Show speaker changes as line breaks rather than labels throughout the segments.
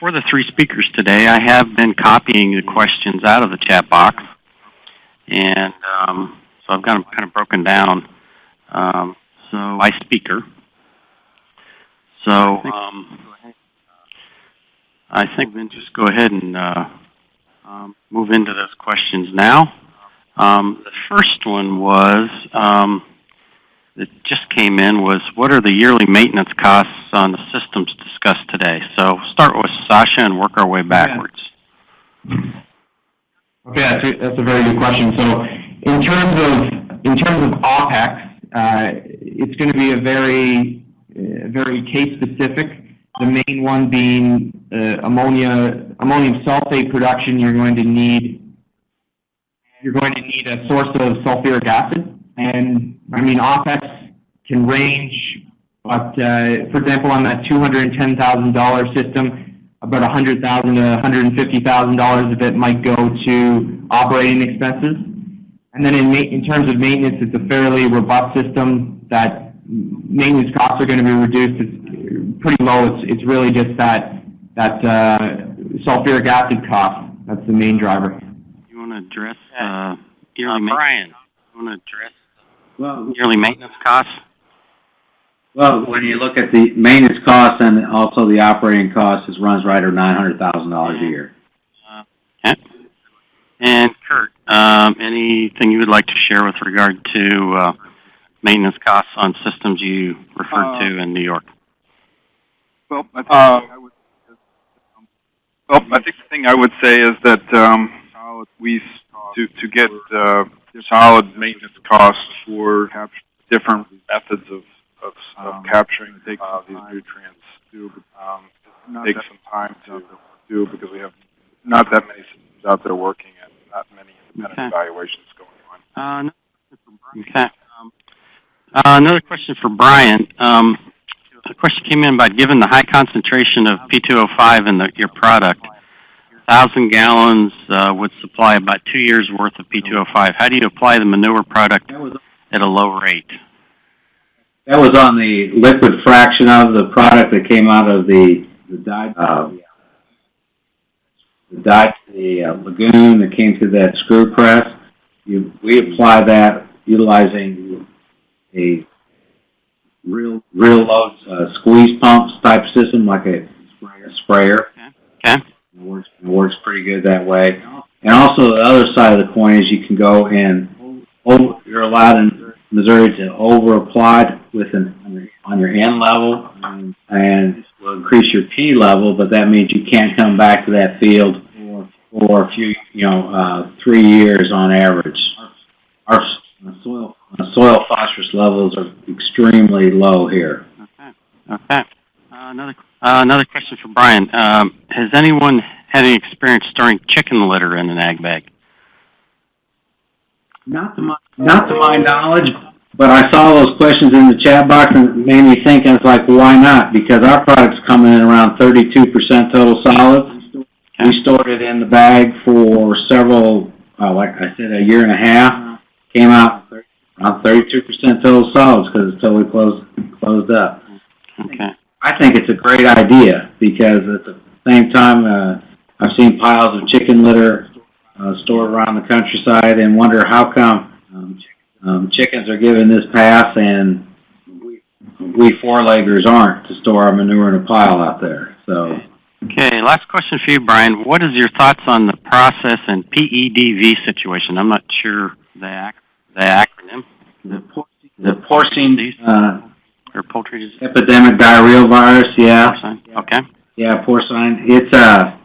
for the three speakers today, I have been copying the questions out of the chat box, and um, so I've got them kind of broken down. Um, so by speaker. So um, I think we can just go ahead and uh, um, move into those questions now. Um, the first one was um, that just came in was what are the yearly maintenance costs on the systems discussed today? So start with Sasha and work our way backwards.
Okay, that's a, that's a very good question. So in terms of in terms of OPEX, uh, it's going to be a very uh, very case specific. The main one being uh, ammonia ammonium sulfate production. You're going to need you're going to need a source of sulfuric acid, and I mean OPEX can range, but uh, for example, on that two hundred and ten thousand dollar system, about 100,000 to $150,000 of it might go to operating expenses. And then in, in terms of maintenance, it's a fairly robust system that maintenance costs are going to be reduced. It's pretty low. It's, it's really just that, that uh, sulfuric acid cost. That's the main driver.
You want to address uh, yearly
Uh, Brian,
You want to address
Well,
yearly maintenance costs?
well, when you look at the maintenance costs and also the operating costs, it runs right around nine hundred thousand dollars a year. Okay.
And Kurt, um, anything you would like to share with regard to uh, maintenance costs on systems you referred to in New York?
Well, I think I would, well, I think the thing I would say is that, um, we, to, to get, uh, solid maintenance costs for different methods of, of, of capturing, uh, these nutrients, do, um, take some time to do because we have not that many systems out there working and not many independent
Okay.
evaluations going on.
Uh, okay. Um, uh, another question for Brian. Um, a question came in about given the high concentration of P2O5 in the, your product, thousand gallons uh, would supply about two years worth of P2O5. How do you apply the manure product at a low rate?
that was on the liquid fraction of the product that came out of the, the dye, uh, the dye, the uh, lagoon that came through that screw press. You, we apply that utilizing a real, real low, uh, squeeze pumps type system like a sprayer.
Okay.
It works, works pretty good that way. And also the other side of the coin is you can go and, over, you're allowed in Missouri to over apply with an, on your- N level and will increase your P level, but that means you can't come back to that field for, for a few, you know, uh, three years on average. Our soil, soil phosphorus levels are extremely low here.
Okay. Okay. Uh, another uh, another question for Brian. Um, has anyone had any experience storing chicken litter in an ag bag?
Not to my, not to my knowledge, but I saw those questions in the chat box and it made me think, I was like, why not? Because our product's coming in around thirty-two percent total solids. We stored it in the bag for several, uh, like I said, a year and a half. Came out around thirty-two percent total solids because it's totally closed, closed up.
Okay.
I think it's a great idea because at the same time, uh, I've seen piles of chicken litter, uh, stored around the countryside and wonder how come, um, um, chickens are given this pass and we, we four-leggers aren't to store our manure in a pile out there, so.
Okay. Last question for you, Brian. What is your thoughts on the process and PEDV situation? I'm not sure the ac- the acronym.
The por- the porcine, uh,
disease.
epidemic diarrheal virus, yeah.
Porcine? Okay.
Yeah, porcine. It's, uh,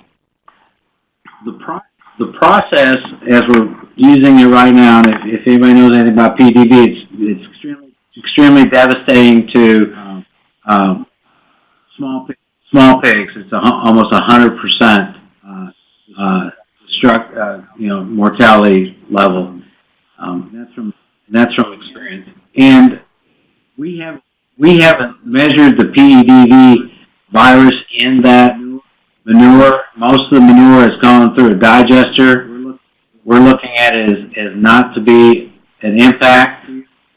the pro- the process, as we're using it right now, and if, if anybody knows anything about PEDV, it's, it's extremely, extremely devastating to, um, small, pi- small pigs. It's a, almost a hundred percent, uh, uh, struck, uh, you know, mortality level. Um, that's from, that's from experience. And we haven't measured the PEDV virus in that manure. Most of the manure has gone through a digester. We're looking at it as, as not to be an impact.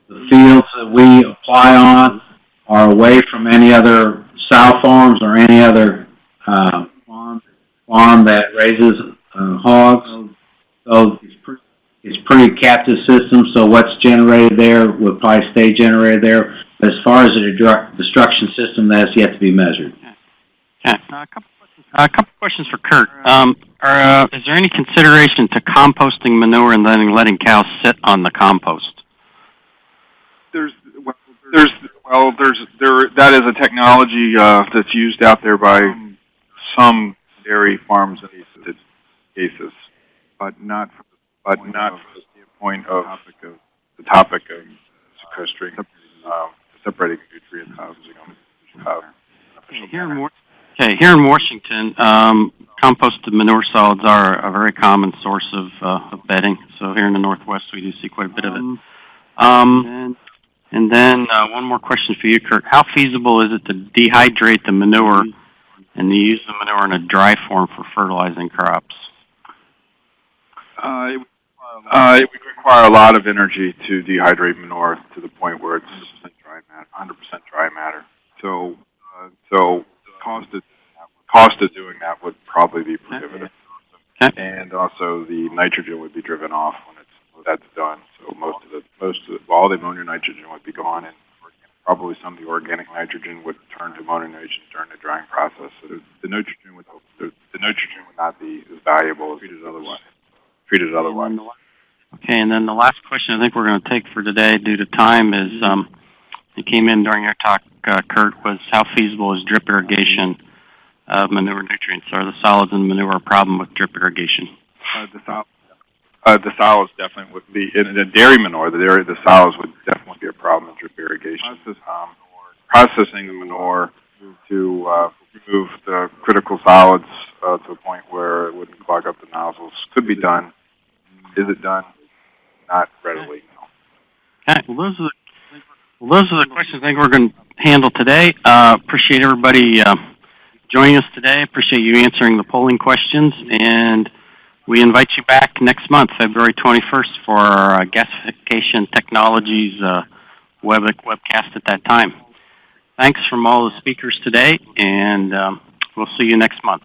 The fields that we apply on are away from any other sow farms or any other, uh, farm that raises, uh, hogs. So it's pretty, captive system, so what's generated there would probably stay generated there. As far as the destru- destruction system, that's yet to be measured.
Okay, uh, a couple questions, a couple questions for Kurt. Um, are, uh, is there any consideration to composting manure and then letting cows sit on the compost?
There's, well, there's, well, there's, there, that is a technology, uh, that's used out there by some dairy farms in these cases, but not, for- but not from the standpoint of the topic of sequestering, separating nutrients, uh,
Okay, here in okay, here in Washington, um, composted manure solids are a very common source of, uh, of bedding. So here in the Northwest, we do see quite a bit of it. Um, and then, uh, one more question for you, Kirk. How feasible is it to dehydrate the manure and to use the manure in a dry form for fertilizing crops?
Uh, it, uh, it would require a lot of energy to dehydrate manure to the point where it's dry matter, hundred percent dry matter. So, uh, so the cost of, cost of doing that would probably be prohibitive.
Okay.
And also the nitrogen would be driven off when it's, when that's done. So most of the, most of, the- all the ammonia nitrogen would be gone and probably some of the organic nitrogen would turn to ammonia nitrogen during the drying process. So the, nitrogen would, the, the nitrogen would not be as valuable as treated otherwise, treated otherwise.
Okay, and then the last question I think we're gonna take for today due to time is, um, it came in during your talk, uh, Kurt, was how feasible is drip irrigation of manure nutrients? Are the solids in manure a problem with drip irrigation?
Uh, the sol- uh, the solids definitely would be, in the dairy manure, the dairy, the solids would definitely be a problem in drip irrigation. Um, processing the manure to, uh, remove the critical solids, uh, to a point where it wouldn't clog up the nozzles could be done. Is it done? Not readily, no.
Okay, well, those are the, well, those are the questions I think we're gonna handle today. Uh, appreciate everybody, uh, joining us today. Appreciate you answering the polling questions, and we invite you back next month, February twenty-first, for our uh, Gasification Technologies, uh, web, webcast at that time. Thanks from all the speakers today, and, um, we'll see you next month.